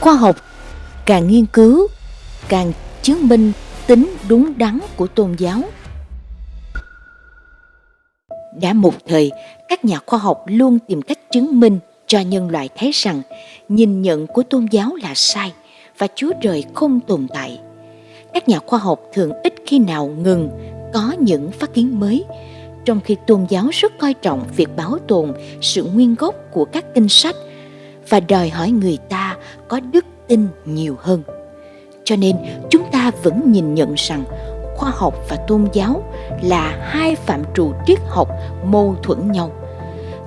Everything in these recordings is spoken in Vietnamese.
Khoa học càng nghiên cứu, càng chứng minh tính đúng đắn của tôn giáo. Đã một thời, các nhà khoa học luôn tìm cách chứng minh cho nhân loại thấy rằng nhìn nhận của tôn giáo là sai và Chúa Trời không tồn tại. Các nhà khoa học thường ít khi nào ngừng có những phát kiến mới, trong khi tôn giáo rất coi trọng việc bảo tồn sự nguyên gốc của các kinh sách và đòi hỏi người ta có đức tin nhiều hơn. Cho nên, chúng ta vẫn nhìn nhận rằng khoa học và tôn giáo là hai phạm trù triết học mâu thuẫn nhau.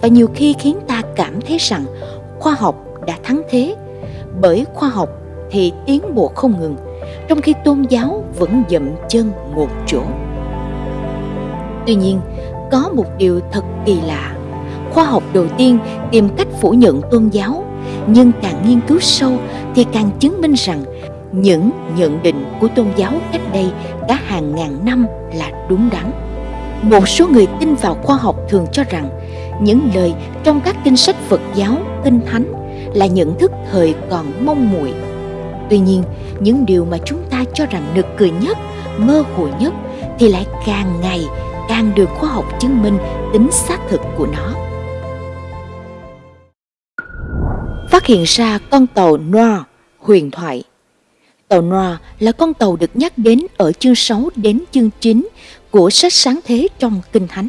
Và nhiều khi khiến ta cảm thấy rằng khoa học đã thắng thế, bởi khoa học thì tiến bộ không ngừng, trong khi tôn giáo vẫn dậm chân một chỗ. Tuy nhiên, có một điều thật kỳ lạ. Khoa học đầu tiên tìm cách phủ nhận tôn giáo nhưng càng nghiên cứu sâu thì càng chứng minh rằng những nhận định của tôn giáo cách đây cả hàng ngàn năm là đúng đắn. Một số người tin vào khoa học thường cho rằng những lời trong các kinh sách phật giáo, kinh thánh là nhận thức thời còn mong muội. Tuy nhiên, những điều mà chúng ta cho rằng nực cười nhất, mơ hồ nhất thì lại càng ngày càng được khoa học chứng minh tính xác thực của nó. Hiện ra con tàu Noir huyền thoại Tàu Noir là con tàu được nhắc đến ở chương 6 đến chương 9 của sách sáng thế trong Kinh Thánh.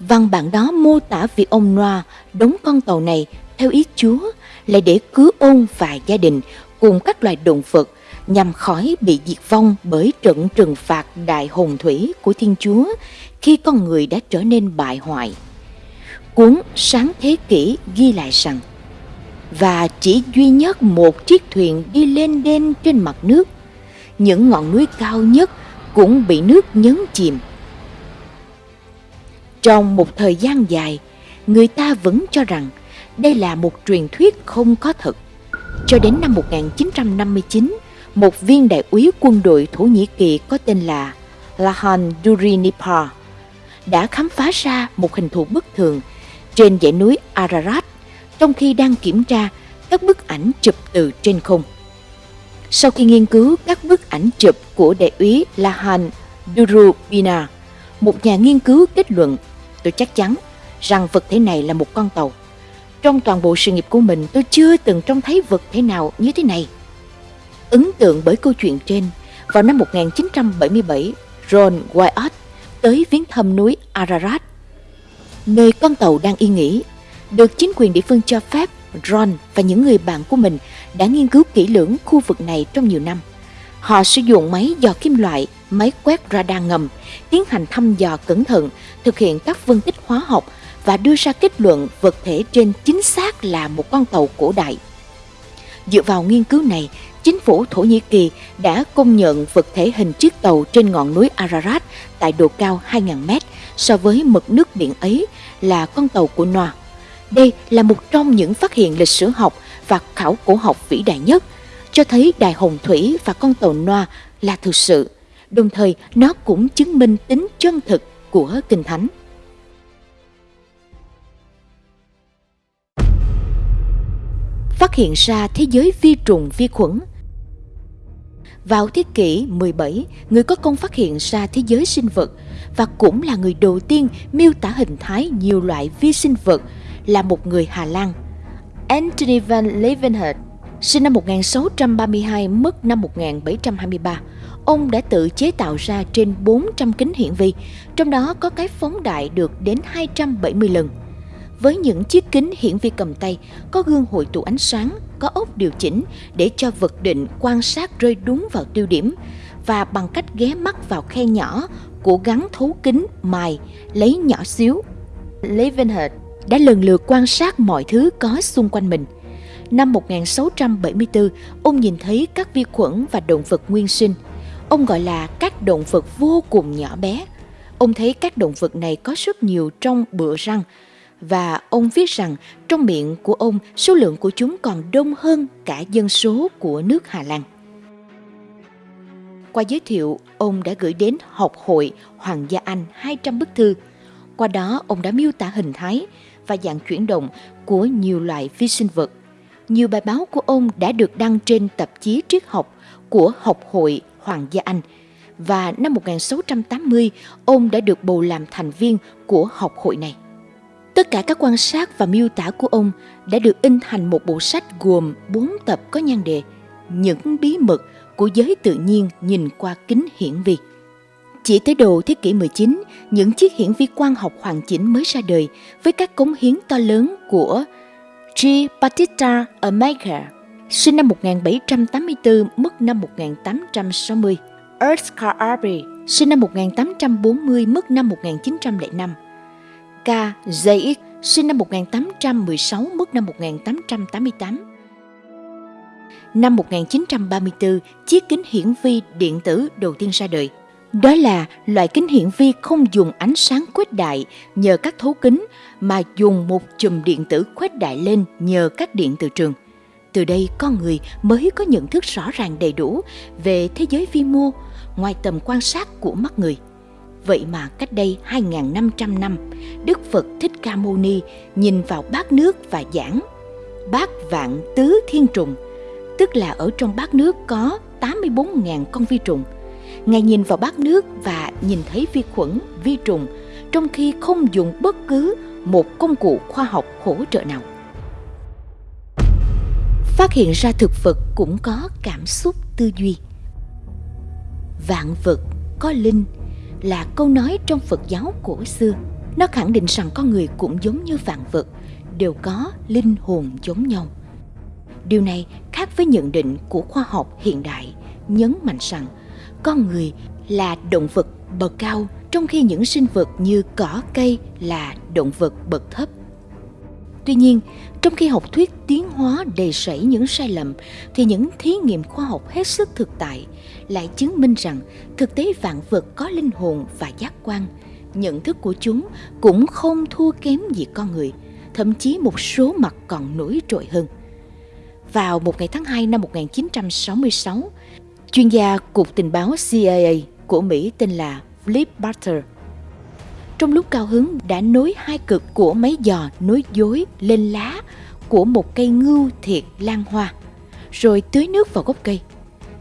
Văn bản đó mô tả việc ông Noah đóng con tàu này theo ý Chúa là để cứu ôn và gia đình cùng các loài động vật nhằm khỏi bị diệt vong bởi trận trừng phạt đại hồng thủy của Thiên Chúa khi con người đã trở nên bại hoại. Cuốn Sáng Thế Kỷ ghi lại rằng và chỉ duy nhất một chiếc thuyền đi lên đên trên mặt nước. Những ngọn núi cao nhất cũng bị nước nhấn chìm. Trong một thời gian dài, người ta vẫn cho rằng đây là một truyền thuyết không có thật. Cho đến năm 1959, một viên đại úy quân đội Thổ Nhĩ Kỳ có tên là Lahan Durinipar đã khám phá ra một hình thù bất thường trên dãy núi Ararat trong khi đang kiểm tra các bức ảnh chụp từ trên không. Sau khi nghiên cứu các bức ảnh chụp của đại úy Lahan Durubina, một nhà nghiên cứu kết luận tôi chắc chắn rằng vật thể này là một con tàu. Trong toàn bộ sự nghiệp của mình tôi chưa từng trông thấy vật thể nào như thế này. Ấn tượng bởi câu chuyện trên, vào năm 1977, Ron Wyatt tới viếng thăm núi Ararat, nơi con tàu đang yên nghỉ, được chính quyền địa phương cho phép Ron và những người bạn của mình đã nghiên cứu kỹ lưỡng khu vực này trong nhiều năm. Họ sử dụng máy dò kim loại, máy quét radar ngầm, tiến hành thăm dò cẩn thận, thực hiện các phân tích hóa học và đưa ra kết luận vật thể trên chính xác là một con tàu cổ đại. Dựa vào nghiên cứu này, chính phủ Thổ Nhĩ Kỳ đã công nhận vật thể hình chiếc tàu trên ngọn núi Ararat tại độ cao 2.000 mét so với mực nước biển ấy là con tàu của Noah. Đây là một trong những phát hiện lịch sử học và khảo cổ học vĩ đại nhất, cho thấy đài hồng thủy và con tàu Noa là thực sự, đồng thời nó cũng chứng minh tính chân thực của Kinh Thánh. Phát hiện ra thế giới vi trùng vi khuẩn vào thế kỷ 17, người có công phát hiện ra thế giới sinh vật và cũng là người đầu tiên miêu tả hình thái nhiều loại vi sinh vật là một người Hà Lan. Anthony van Leeuwenhoek, sinh năm 1632, mất năm 1723. Ông đã tự chế tạo ra trên 400 kính hiển vi, trong đó có cái phóng đại được đến 270 lần. Với những chiếc kính hiển vi cầm tay, có gương hội tụ ánh sáng, có ốc điều chỉnh để cho vật định quan sát rơi đúng vào tiêu điểm và bằng cách ghé mắt vào khe nhỏ của gắn thấu kính mài lấy nhỏ xíu. Leeuwenhoek đã lần lượt quan sát mọi thứ có xung quanh mình. Năm 1674, ông nhìn thấy các vi khuẩn và động vật nguyên sinh. Ông gọi là các động vật vô cùng nhỏ bé. Ông thấy các động vật này có rất nhiều trong bựa răng và ông viết rằng trong miệng của ông số lượng của chúng còn đông hơn cả dân số của nước Hà Lan. Qua giới thiệu, ông đã gửi đến học hội Hoàng gia Anh 200 bức thư. Qua đó, ông đã miêu tả hình thái, và dạng chuyển động của nhiều loại vi sinh vật. nhiều bài báo của ông đã được đăng trên tạp chí triết học của Học hội Hoàng gia Anh và năm 1680 ông đã được bầu làm thành viên của học hội này. Tất cả các quan sát và miêu tả của ông đã được in thành một bộ sách gồm 4 tập có nhan đề Những bí mật của giới tự nhiên nhìn qua kính hiển vi. Chỉ tới đầu thế kỷ 19, những chiếc hiển vi quang học hoàn chỉnh mới ra đời với các cống hiến to lớn của G. Battista Ermaker, sinh năm 1784, mất năm 1860. Ernst Carl Arby, sinh năm 1840, mất năm 1905. K. ZX, sinh năm 1816, mất năm 1888. Năm 1934, chiếc kính hiển vi điện tử đầu tiên ra đời. Đó là loại kính hiển vi không dùng ánh sáng khuếch đại nhờ các thấu kính mà dùng một chùm điện tử khuếch đại lên nhờ các điện từ trường. Từ đây con người mới có nhận thức rõ ràng đầy đủ về thế giới vi mô ngoài tầm quan sát của mắt người. Vậy mà cách đây 2.500 năm, Đức Phật Thích Ca Mâu Ni nhìn vào bát nước và giảng Bát vạn tứ thiên trùng, tức là ở trong bát nước có 84.000 con vi trùng. Ngài nhìn vào bát nước và nhìn thấy vi khuẩn, vi trùng, trong khi không dùng bất cứ một công cụ khoa học hỗ trợ nào. Phát hiện ra thực vật cũng có cảm xúc tư duy. Vạn vật có linh là câu nói trong Phật giáo cổ xưa. Nó khẳng định rằng con người cũng giống như vạn vật, đều có linh hồn giống nhau. Điều này khác với nhận định của khoa học hiện đại, nhấn mạnh rằng con người là động vật bậc cao trong khi những sinh vật như cỏ cây là động vật bậc thấp. Tuy nhiên, trong khi học thuyết tiến hóa đầy sảy những sai lầm, thì những thí nghiệm khoa học hết sức thực tại lại chứng minh rằng thực tế vạn vật có linh hồn và giác quan. Nhận thức của chúng cũng không thua kém gì con người, thậm chí một số mặt còn nổi trội hơn. Vào một ngày tháng 2 năm 1966, chuyên gia Cục Tình báo CIA của Mỹ tên là Flip Butter trong lúc cao hứng đã nối hai cực của máy giò nối dối lên lá của một cây ngưu thiệt lan hoa, rồi tưới nước vào gốc cây.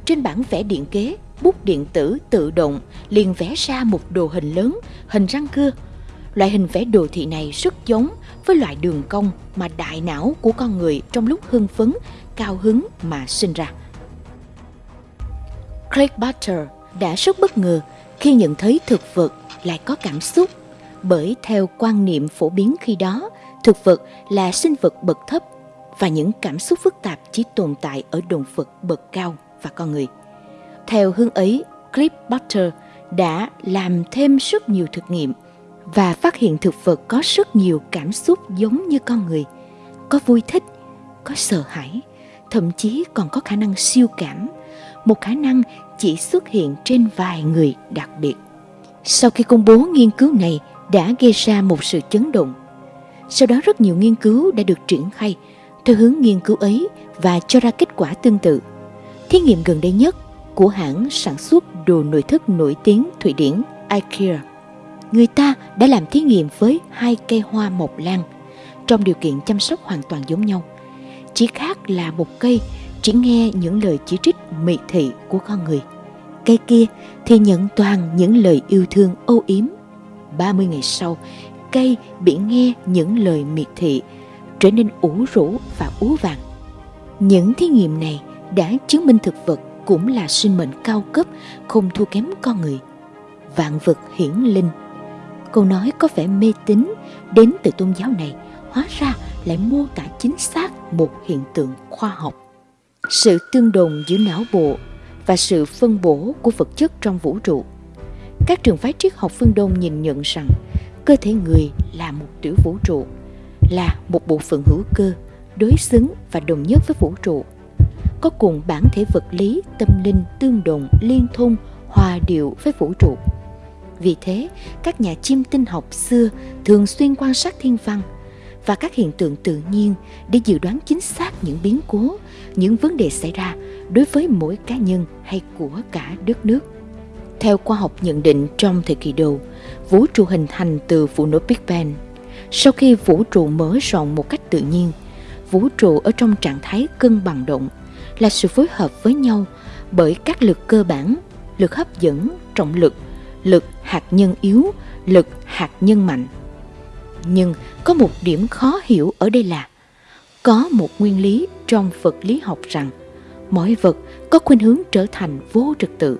Trên bản vẽ điện kế, bút điện tử tự động liền vẽ ra một đồ hình lớn, hình răng cưa. Loại hình vẽ đồ thị này rất giống với loại đường cong mà đại não của con người trong lúc hưng phấn, cao hứng mà sinh ra. Craig Butter đã rất bất ngờ khi nhận thấy thực vật lại có cảm xúc bởi theo quan niệm phổ biến khi đó, thực vật là sinh vật bậc thấp và những cảm xúc phức tạp chỉ tồn tại ở động vật bậc cao và con người. Theo hướng ấy, Cliff Butter đã làm thêm rất nhiều thực nghiệm và phát hiện thực vật có rất nhiều cảm xúc giống như con người, có vui thích, có sợ hãi, thậm chí còn có khả năng siêu cảm, một khả năng chỉ xuất hiện trên vài người đặc biệt. Sau khi công bố nghiên cứu này, đã gây ra một sự chấn động. Sau đó rất nhiều nghiên cứu đã được triển khai theo hướng nghiên cứu ấy và cho ra kết quả tương tự. Thí nghiệm gần đây nhất của hãng sản xuất đồ nội thất nổi tiếng Thụy Điển IKEA. Người ta đã làm thí nghiệm với hai cây hoa mộc lan trong điều kiện chăm sóc hoàn toàn giống nhau. Chỉ khác là một cây chỉ nghe những lời chỉ trích mị thị của con người. Cây kia thì nhận toàn những lời yêu thương âu yếm 30 ngày sau, cây bị nghe những lời miệt thị, trở nên ủ rũ và ú vàng. Những thí nghiệm này đã chứng minh thực vật cũng là sinh mệnh cao cấp, không thua kém con người. Vạn vật hiển linh. Câu nói có vẻ mê tín đến từ tôn giáo này hóa ra lại mô tả chính xác một hiện tượng khoa học. Sự tương đồng giữa não bộ và sự phân bổ của vật chất trong vũ trụ các trường phái triết học phương Đông nhìn nhận rằng cơ thể người là một tiểu vũ trụ, là một bộ phận hữu cơ, đối xứng và đồng nhất với vũ trụ, có cùng bản thể vật lý, tâm linh tương đồng, liên thông, hòa điệu với vũ trụ. Vì thế, các nhà chiêm tinh học xưa thường xuyên quan sát thiên văn và các hiện tượng tự nhiên để dự đoán chính xác những biến cố, những vấn đề xảy ra đối với mỗi cá nhân hay của cả đất nước. Theo khoa học nhận định trong thời kỳ đầu, vũ trụ hình thành từ vụ nổ Big Bang. Sau khi vũ trụ mở rộng một cách tự nhiên, vũ trụ ở trong trạng thái cân bằng động là sự phối hợp với nhau bởi các lực cơ bản, lực hấp dẫn, trọng lực, lực hạt nhân yếu, lực hạt nhân mạnh. Nhưng có một điểm khó hiểu ở đây là có một nguyên lý trong vật lý học rằng, mọi vật có khuynh hướng trở thành vô trật tự.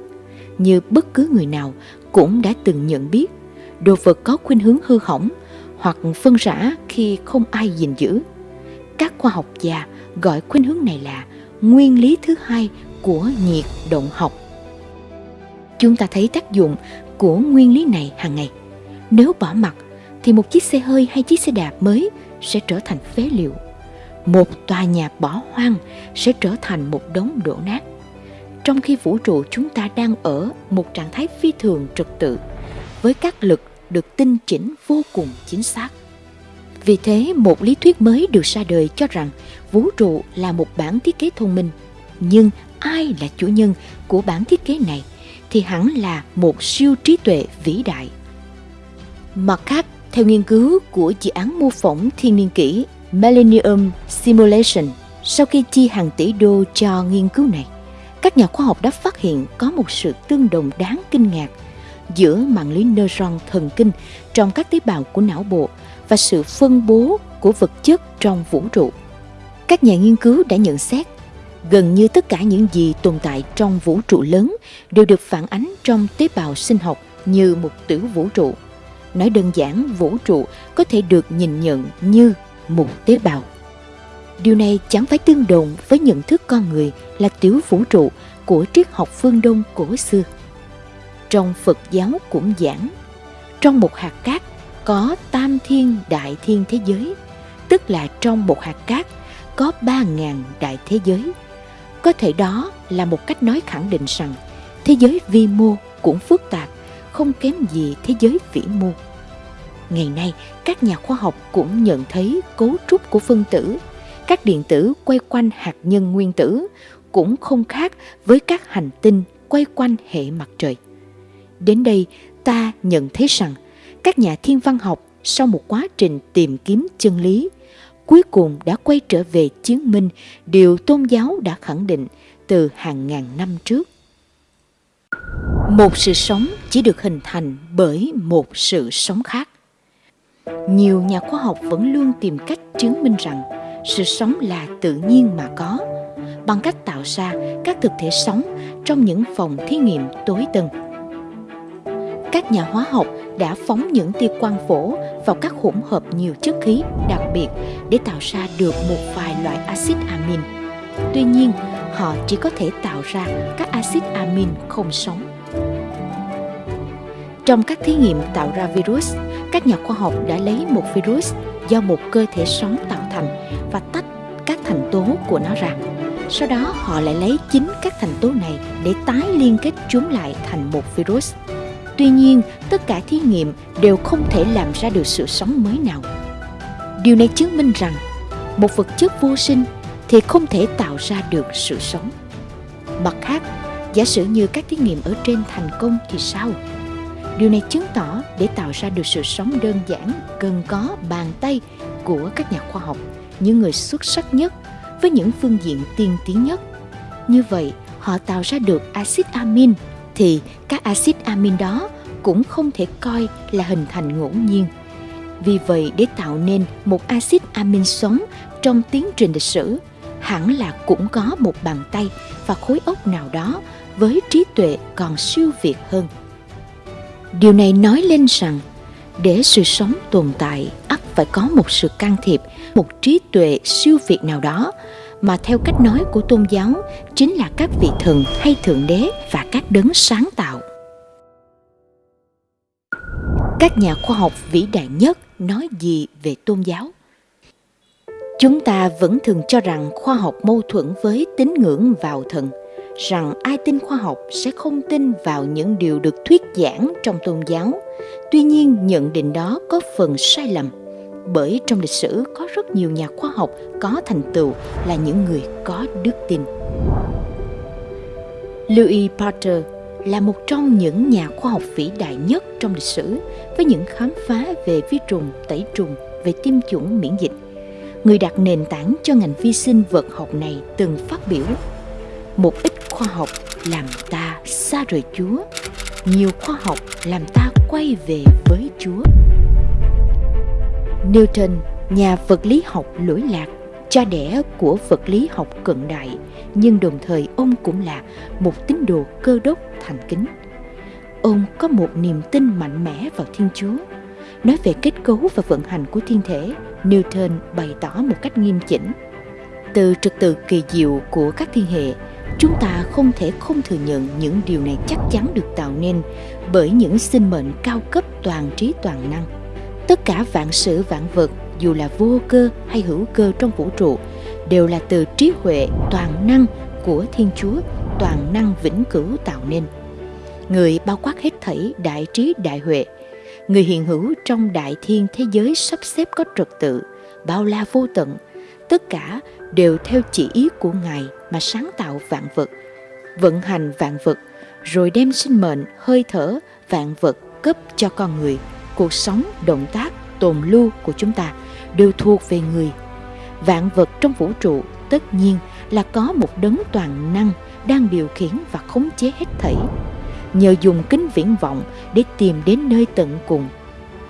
Như bất cứ người nào cũng đã từng nhận biết, đồ vật có khuynh hướng hư hỏng hoặc phân rã khi không ai gìn giữ. Các khoa học gia gọi khuynh hướng này là nguyên lý thứ hai của nhiệt động học. Chúng ta thấy tác dụng của nguyên lý này hàng ngày. Nếu bỏ mặt thì một chiếc xe hơi hay chiếc xe đạp mới sẽ trở thành phế liệu một tòa nhà bỏ hoang sẽ trở thành một đống đổ nát. Trong khi vũ trụ chúng ta đang ở một trạng thái phi thường trật tự, với các lực được tinh chỉnh vô cùng chính xác. Vì thế, một lý thuyết mới được ra đời cho rằng vũ trụ là một bản thiết kế thông minh. Nhưng ai là chủ nhân của bản thiết kế này thì hẳn là một siêu trí tuệ vĩ đại. Mặt khác, theo nghiên cứu của dự án mô phỏng thiên niên kỷ Millennium Simulation sau khi chi hàng tỷ đô cho nghiên cứu này các nhà khoa học đã phát hiện có một sự tương đồng đáng kinh ngạc giữa mạng lưới neuron thần kinh trong các tế bào của não bộ và sự phân bố của vật chất trong vũ trụ. Các nhà nghiên cứu đã nhận xét gần như tất cả những gì tồn tại trong vũ trụ lớn đều được phản ánh trong tế bào sinh học như một tử vũ trụ. Nói đơn giản, vũ trụ có thể được nhìn nhận như một tế bào. Điều này chẳng phải tương đồng với nhận thức con người là tiểu vũ trụ của triết học phương Đông cổ xưa. Trong Phật giáo cũng giảng, trong một hạt cát có tam thiên đại thiên thế giới, tức là trong một hạt cát có ba ngàn đại thế giới. Có thể đó là một cách nói khẳng định rằng thế giới vi mô cũng phức tạp, không kém gì thế giới vĩ mô. Ngày nay, các nhà khoa học cũng nhận thấy cấu trúc của phân tử, các điện tử quay quanh hạt nhân nguyên tử cũng không khác với các hành tinh quay quanh hệ mặt trời. Đến đây, ta nhận thấy rằng các nhà thiên văn học sau một quá trình tìm kiếm chân lý, cuối cùng đã quay trở về chứng minh điều tôn giáo đã khẳng định từ hàng ngàn năm trước. Một sự sống chỉ được hình thành bởi một sự sống khác. Nhiều nhà khoa học vẫn luôn tìm cách chứng minh rằng sự sống là tự nhiên mà có, bằng cách tạo ra các thực thể sống trong những phòng thí nghiệm tối tân. Các nhà hóa học đã phóng những tia quang phổ vào các hỗn hợp nhiều chất khí đặc biệt để tạo ra được một vài loại axit amin. Tuy nhiên, họ chỉ có thể tạo ra các axit amin không sống. Trong các thí nghiệm tạo ra virus, các nhà khoa học đã lấy một virus do một cơ thể sống tạo thành và tách các thành tố của nó ra. Sau đó họ lại lấy chính các thành tố này để tái liên kết chúng lại thành một virus. Tuy nhiên, tất cả thí nghiệm đều không thể làm ra được sự sống mới nào. Điều này chứng minh rằng một vật chất vô sinh thì không thể tạo ra được sự sống. Mặt khác, giả sử như các thí nghiệm ở trên thành công thì sao? Điều này chứng tỏ để tạo ra được sự sống đơn giản cần có bàn tay của các nhà khoa học, những người xuất sắc nhất với những phương diện tiên tiến nhất. Như vậy, họ tạo ra được axit amin thì các axit amin đó cũng không thể coi là hình thành ngẫu nhiên. Vì vậy để tạo nên một axit amin sống trong tiến trình lịch sử, hẳn là cũng có một bàn tay và khối óc nào đó với trí tuệ còn siêu việt hơn. Điều này nói lên rằng để sự sống tồn tại ắt phải có một sự can thiệp, một trí tuệ siêu việt nào đó mà theo cách nói của tôn giáo chính là các vị thần hay thượng đế và các đấng sáng tạo. Các nhà khoa học vĩ đại nhất nói gì về tôn giáo? Chúng ta vẫn thường cho rằng khoa học mâu thuẫn với tín ngưỡng vào thần – rằng ai tin khoa học sẽ không tin vào những điều được thuyết giảng trong tôn giáo. Tuy nhiên, nhận định đó có phần sai lầm, bởi trong lịch sử có rất nhiều nhà khoa học có thành tựu là những người có đức tin. Louis Pasteur là một trong những nhà khoa học vĩ đại nhất trong lịch sử với những khám phá về vi trùng, tẩy trùng, về tiêm chủng miễn dịch. người đặt nền tảng cho ngành vi sinh vật học này từng phát biểu một ít khoa học làm ta xa rời chúa. Nhiều khoa học làm ta quay về với chúa. Newton, nhà vật lý học lỗi lạc, cha đẻ của vật lý học cận đại, nhưng đồng thời ông cũng là một tín đồ cơ đốc thành kính. Ông có một niềm tin mạnh mẽ vào thiên chúa. Nói về kết cấu và vận hành của thiên thể, newton bày tỏ một cách nghiêm chỉnh. Từ trật tự kỳ diệu của các thiên hệ chúng ta không thể không thừa nhận những điều này chắc chắn được tạo nên bởi những sinh mệnh cao cấp toàn trí toàn năng. Tất cả vạn sự vạn vật, dù là vô cơ hay hữu cơ trong vũ trụ, đều là từ trí huệ toàn năng của thiên chúa, toàn năng vĩnh cửu tạo nên. Người bao quát hết thảy đại trí đại huệ, người hiện hữu trong đại thiên thế giới sắp xếp có trật tự, bao la vô tận tất cả đều theo chỉ ý của ngài mà sáng tạo vạn vật, vận hành vạn vật, rồi đem sinh mệnh, hơi thở, vạn vật cấp cho con người. Cuộc sống, động tác, tồn lưu của chúng ta đều thuộc về người. Vạn vật trong vũ trụ tất nhiên là có một đấng toàn năng đang điều khiển và khống chế hết thảy. Nhờ dùng kính viễn vọng để tìm đến nơi tận cùng,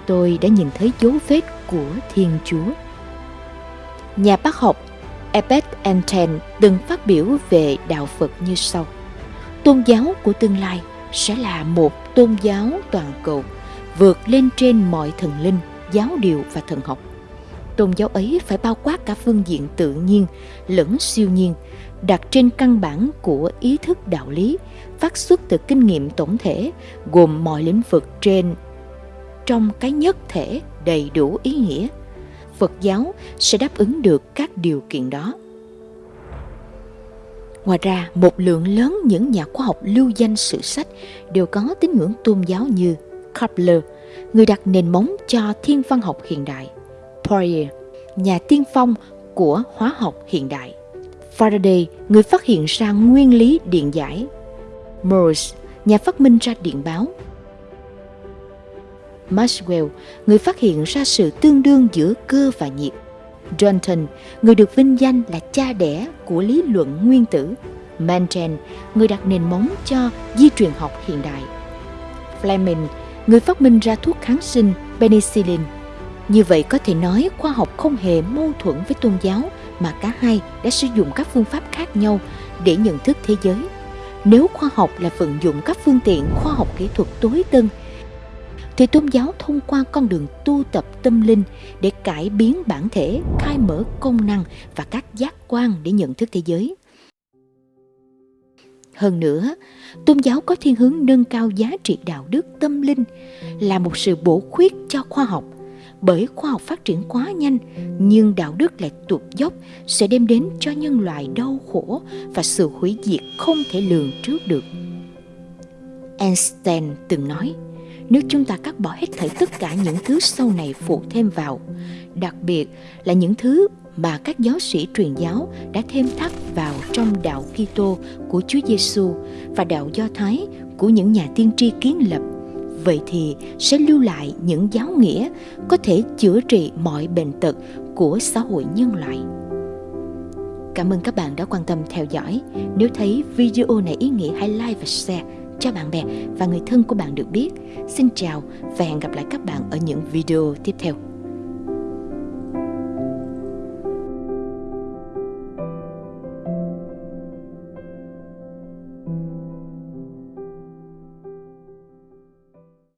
tôi đã nhìn thấy dấu vết của thiên chúa nhà bác học Ebed Enten từng phát biểu về đạo Phật như sau. Tôn giáo của tương lai sẽ là một tôn giáo toàn cầu vượt lên trên mọi thần linh, giáo điều và thần học. Tôn giáo ấy phải bao quát cả phương diện tự nhiên lẫn siêu nhiên, đặt trên căn bản của ý thức đạo lý, phát xuất từ kinh nghiệm tổng thể, gồm mọi lĩnh vực trên trong cái nhất thể đầy đủ ý nghĩa – Phật giáo sẽ đáp ứng được các điều kiện đó. Ngoài ra, một lượng lớn những nhà khoa học lưu danh sử sách đều có tín ngưỡng tôn giáo như Kepler, người đặt nền móng cho thiên văn học hiện đại, Poirier, nhà tiên phong của hóa học hiện đại, Faraday, người phát hiện ra nguyên lý điện giải, Morse, nhà phát minh ra điện báo, Maxwell, người phát hiện ra sự tương đương giữa cơ và nhiệt. Dalton, người được vinh danh là cha đẻ của lý luận nguyên tử. Mantel, người đặt nền móng cho di truyền học hiện đại. Fleming, người phát minh ra thuốc kháng sinh penicillin. Như vậy có thể nói khoa học không hề mâu thuẫn với tôn giáo mà cả hai đã sử dụng các phương pháp khác nhau để nhận thức thế giới. Nếu khoa học là vận dụng các phương tiện khoa học kỹ thuật tối tân thì tôn giáo thông qua con đường tu tập tâm linh để cải biến bản thể, khai mở công năng và các giác quan để nhận thức thế giới. Hơn nữa, tôn giáo có thiên hướng nâng cao giá trị đạo đức tâm linh là một sự bổ khuyết cho khoa học bởi khoa học phát triển quá nhanh nhưng đạo đức lại tụt dốc sẽ đem đến cho nhân loại đau khổ và sự hủy diệt không thể lường trước được. Einstein từng nói, nếu chúng ta cắt bỏ hết thảy tất cả những thứ sau này phụ thêm vào, đặc biệt là những thứ mà các giáo sĩ truyền giáo đã thêm thắt vào trong đạo Kitô của Chúa Giêsu và đạo Do Thái của những nhà tiên tri kiến lập, vậy thì sẽ lưu lại những giáo nghĩa có thể chữa trị mọi bệnh tật của xã hội nhân loại. Cảm ơn các bạn đã quan tâm theo dõi. Nếu thấy video này ý nghĩa hãy like và share cho bạn bè và người thân của bạn được biết. Xin chào và hẹn gặp lại các bạn ở những video tiếp theo.